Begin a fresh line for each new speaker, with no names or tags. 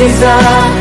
mukjizat